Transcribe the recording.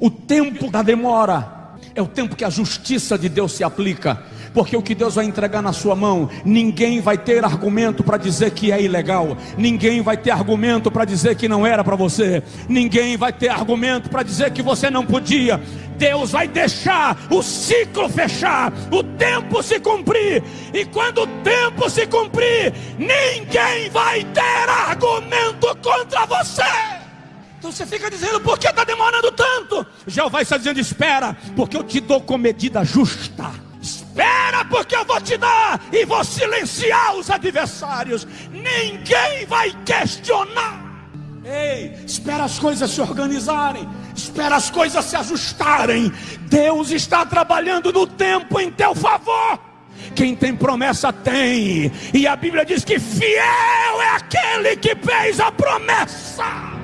O tempo da demora é o tempo que a justiça de Deus se aplica. Porque o que Deus vai entregar na sua mão, ninguém vai ter argumento para dizer que é ilegal, ninguém vai ter argumento para dizer que não era para você, ninguém vai ter argumento para dizer que você não podia. Deus vai deixar o ciclo fechar, o tempo se cumprir, e quando o tempo se cumprir, ninguém vai ter argumento contra você. Então você fica dizendo, por que está demorando tanto? Jeová está dizendo, espera, porque eu te dou com medida justa. Espera, porque eu vou te dar e vou silenciar os adversários. Ninguém vai questionar. Ei, espera as coisas se organizarem, espera as coisas se ajustarem. Deus está trabalhando no tempo em teu favor. Quem tem promessa tem, e a Bíblia diz que fiel é aquele que fez a promessa.